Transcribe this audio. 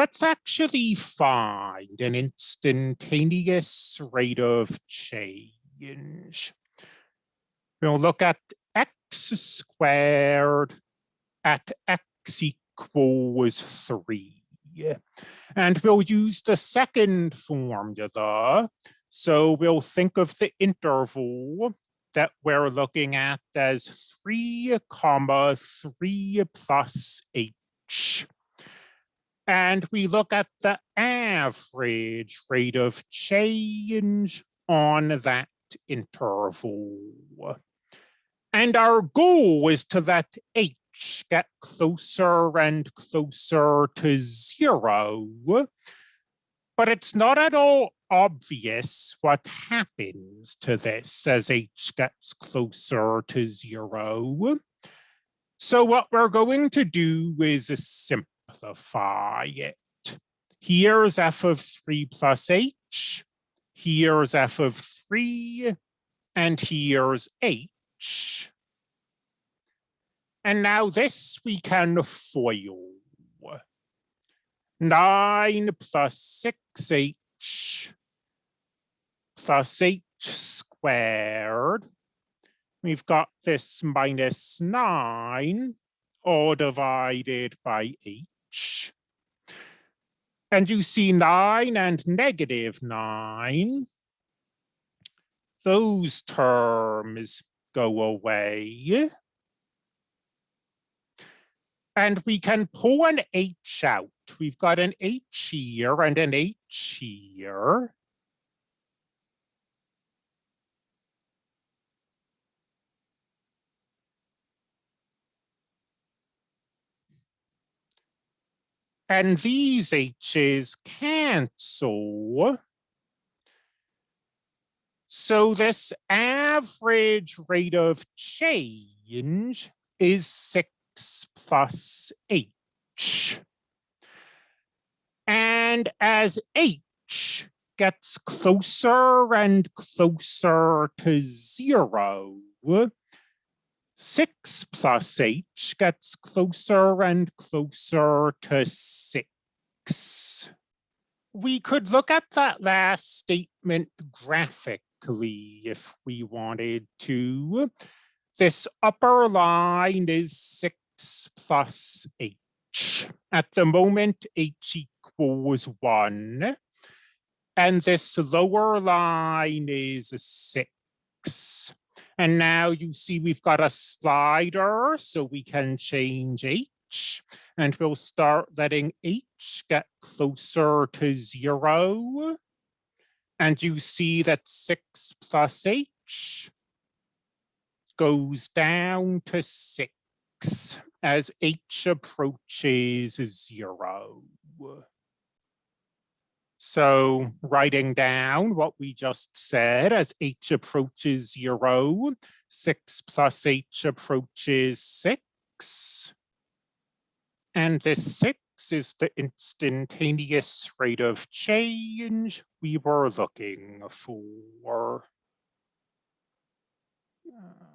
let's actually find an instantaneous rate of change. We'll look at x squared at x equals 3. And we'll use the second formula. So we'll think of the interval that we're looking at as 3 comma 3 plus h. And we look at the average rate of change on that interval. And our goal is to let h get closer and closer to zero. But it's not at all obvious what happens to this as h gets closer to zero. So what we're going to do is simplify it. Here's f of 3 plus h. Here's f of 3. And here's h. And now this we can FOIL. 9 plus 6h plus h squared. We've got this minus 9 all divided by h. And you see 9 and negative 9. Those terms go away. And we can pull an h out. We've got an h here and an h here. And these h's cancel. So this average rate of change is 6 plus h. And as h gets closer and closer to zero, 6 plus h gets closer and closer to 6. We could look at that last statement graphically if we wanted to. This upper line is 6 plus h. At the moment, h equals 1. And this lower line is 6. And now you see we've got a slider, so we can change H. And we'll start letting H get closer to zero. And you see that six plus H goes down to six as H approaches zero. So writing down what we just said as h approaches zero, six plus h approaches six. And this six is the instantaneous rate of change we were looking for. Uh,